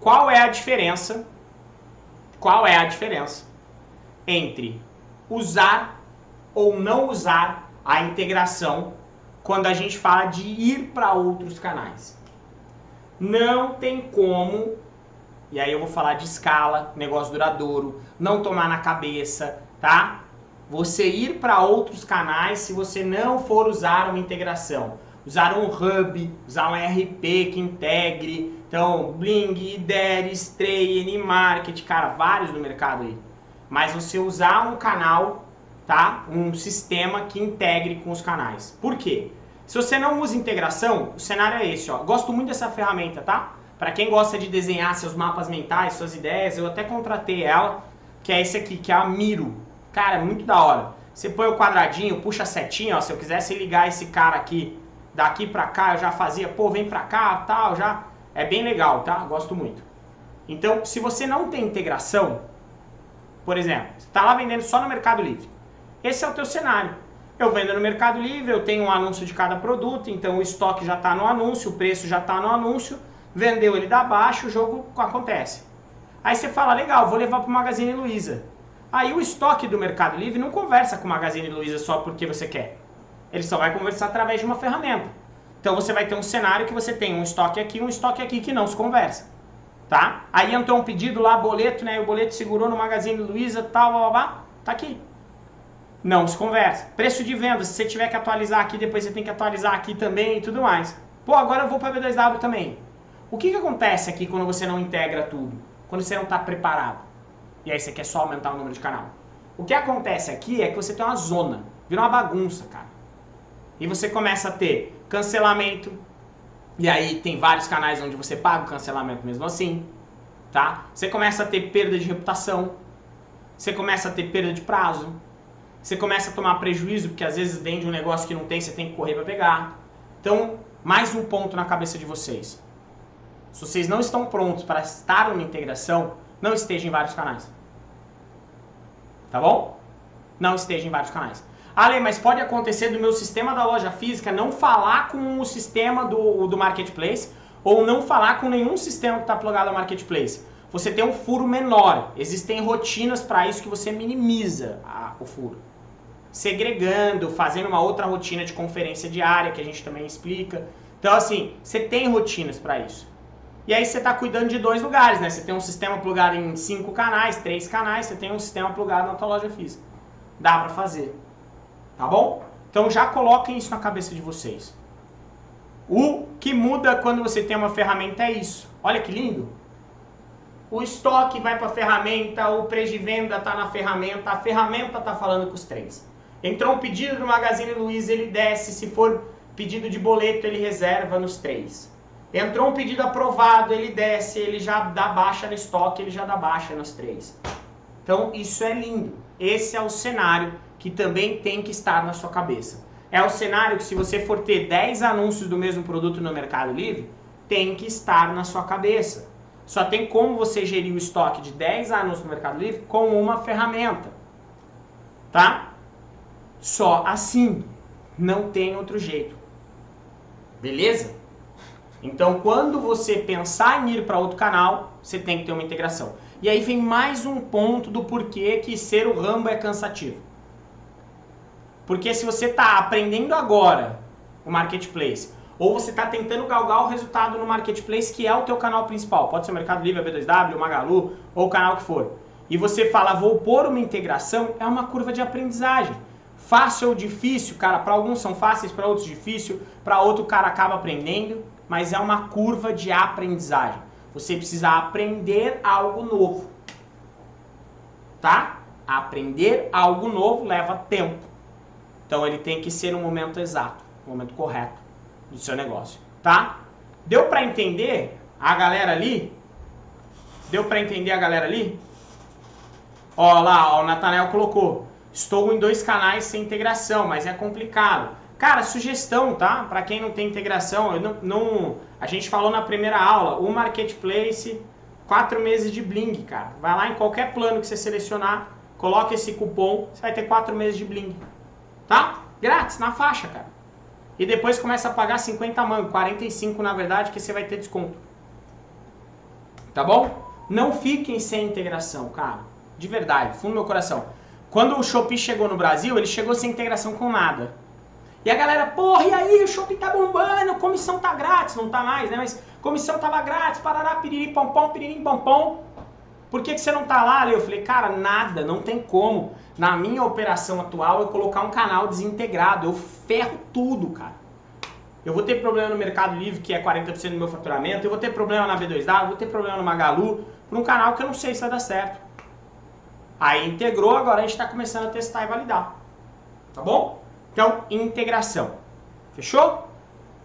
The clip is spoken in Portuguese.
qual é a diferença? Qual é a diferença entre usar ou não usar a integração quando a gente fala de ir para outros canais? Não tem como, e aí eu vou falar de escala, negócio duradouro, não tomar na cabeça, tá? Você ir para outros canais se você não for usar uma integração. Usar um hub, usar um RP que integre, então Bling, IDER, Stray, Nmarket, cara, vários no mercado aí. Mas você usar um canal, tá? Um sistema que integre com os canais. Por quê? Se você não usa integração, o cenário é esse, ó. Gosto muito dessa ferramenta, tá? Para quem gosta de desenhar seus mapas mentais, suas ideias, eu até contratei ela, que é esse aqui, que é a Miro. Cara, é muito da hora. Você põe o quadradinho, puxa a setinha, ó, se eu quisesse ligar esse cara aqui daqui pra cá, eu já fazia, pô, vem pra cá, tal, já. É bem legal, tá? Gosto muito. Então, se você não tem integração, por exemplo, está lá vendendo só no Mercado Livre. Esse é o teu cenário. Eu vendo no Mercado Livre, eu tenho um anúncio de cada produto, então o estoque já está no anúncio, o preço já está no anúncio, vendeu ele dá baixo, o jogo acontece. Aí você fala, legal, vou levar para o Magazine Luiza. Aí o estoque do Mercado Livre não conversa com o Magazine Luiza só porque você quer. Ele só vai conversar através de uma ferramenta. Então você vai ter um cenário que você tem um estoque aqui, um estoque aqui que não se conversa. Tá? Aí entrou um pedido lá, boleto, né? O boleto segurou no Magazine Luiza, tal, blá, blá, blá. Tá aqui não se conversa. Preço de venda, se você tiver que atualizar aqui, depois você tem que atualizar aqui também e tudo mais. Pô, agora eu vou para B2W também. O que, que acontece aqui quando você não integra tudo? Quando você não está preparado? E aí você quer só aumentar o número de canal. O que acontece aqui é que você tem uma zona, vira uma bagunça, cara. E você começa a ter cancelamento, e aí tem vários canais onde você paga o cancelamento mesmo assim, tá? Você começa a ter perda de reputação, você começa a ter perda de prazo, você começa a tomar prejuízo, porque às vezes vende um negócio que não tem, você tem que correr para pegar. Então, mais um ponto na cabeça de vocês. Se vocês não estão prontos para estar numa integração, não estejam em vários canais. Tá bom? Não esteja em vários canais. Ale, mas pode acontecer do meu sistema da loja física não falar com o sistema do, do marketplace ou não falar com nenhum sistema que está plugado ao marketplace. Você tem um furo menor. Existem rotinas para isso que você minimiza a, o furo segregando, fazendo uma outra rotina de conferência diária, que a gente também explica. Então, assim, você tem rotinas para isso. E aí você está cuidando de dois lugares, né? Você tem um sistema plugado em cinco canais, três canais, você tem um sistema plugado na tua loja física. Dá para fazer. Tá bom? Então já coloquem isso na cabeça de vocês. O que muda quando você tem uma ferramenta é isso. Olha que lindo. O estoque vai para a ferramenta, o preço de venda está na ferramenta, a ferramenta está falando com os três. Entrou um pedido do Magazine Luiza, ele desce. Se for pedido de boleto, ele reserva nos três. Entrou um pedido aprovado, ele desce, ele já dá baixa no estoque, ele já dá baixa nos três. Então, isso é lindo. Esse é o cenário que também tem que estar na sua cabeça. É o cenário que se você for ter 10 anúncios do mesmo produto no Mercado Livre, tem que estar na sua cabeça. Só tem como você gerir o estoque de 10 anúncios no Mercado Livre com uma ferramenta. Tá? Só assim. Não tem outro jeito. Beleza? Então, quando você pensar em ir para outro canal, você tem que ter uma integração. E aí vem mais um ponto do porquê que ser o Rambo é cansativo. Porque se você está aprendendo agora o marketplace, ou você está tentando galgar o resultado no marketplace, que é o teu canal principal, pode ser o Mercado Livre, a B2W, o Magalu, ou o canal que for, e você fala, vou pôr uma integração, é uma curva de aprendizagem. Fácil ou difícil, cara, para alguns são fáceis, para outros difícil, para outro cara acaba aprendendo, mas é uma curva de aprendizagem. Você precisa aprender algo novo. Tá? Aprender algo novo leva tempo. Então ele tem que ser no momento exato, no momento correto do seu negócio, tá? Deu para entender a galera ali? Deu para entender a galera ali? Ó lá, ó, o Nathanael colocou. Estou em dois canais sem integração, mas é complicado. Cara, sugestão, tá? Para quem não tem integração, não, não, a gente falou na primeira aula, o Marketplace, quatro meses de Bling, cara. Vai lá em qualquer plano que você selecionar, coloca esse cupom, você vai ter quatro meses de Bling. Tá? Grátis, na faixa, cara. E depois começa a pagar 50 mangos, 45 na verdade, que você vai ter desconto. Tá bom? Não fiquem sem integração, cara. De verdade, fundo do meu coração. Quando o Shopee chegou no Brasil, ele chegou sem integração com nada. E a galera, porra, e aí, o Shopee tá bombando, comissão tá grátis, não tá mais, né? Mas comissão tava grátis, parará, piriri, pompom, piriri, pompom. Por que, que você não tá lá? Eu falei, cara, nada, não tem como. Na minha operação atual, eu colocar um canal desintegrado, eu ferro tudo, cara. Eu vou ter problema no Mercado Livre, que é 40% do meu faturamento, eu vou ter problema na B2W, eu vou ter problema no Magalu, por um canal que eu não sei se vai dar certo. Aí integrou, agora a gente está começando a testar e validar. Tá bom? Então, integração. Fechou?